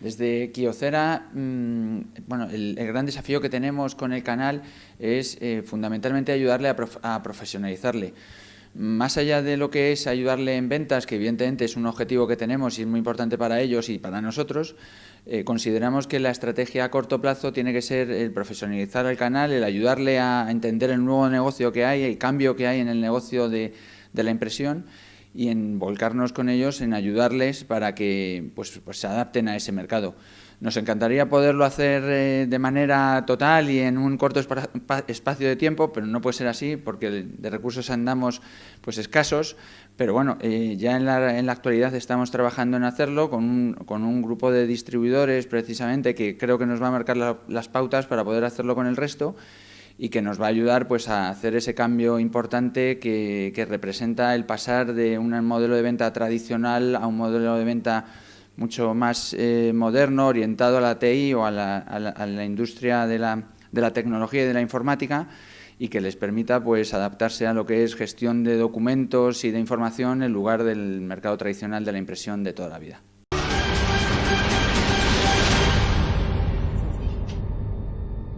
Desde Kiocera, mm, bueno, el, gran desafío que tenemos con el canal es eh, fundamentalmente ayudarle a, profesionalizarle. Más allá de lo que es ayudarle en ventas, que evidentemente es un objetivo que tenemos y es muy importante para ellos y para nosotros, eh, consideramos que la estrategia a corto plazo tiene que ser el profesionalizar el canal, el ayudarle a entender el nuevo negocio que hay, el cambio que hay en el negocio de la impresión y en volcarnos con ellos, en ayudarles para que pues, pues, se adapten a ese mercado. Nos encantaría poderlo hacer eh, de manera total y en un corto espacio de tiempo, pero no puede ser así porque de recursos andamos pues escasos. Pero bueno, eh, ya en la, en la, actualidad estamos trabajando en hacerlo con un, con un, grupo de distribuidores precisamente que creo que nos va a marcar las pautas para poder hacerlo con el resto y que nos va a ayudar pues, a hacer ese cambio importante que, representa el pasar de un modelo de venta tradicional a un modelo de venta mucho más eh, moderno, orientado a la TI o a la, industria de la, de la, tecnología y de la informática y que les permita pues, adaptarse a lo que es gestión de documentos y de información en lugar del mercado tradicional de la impresión de toda la vida.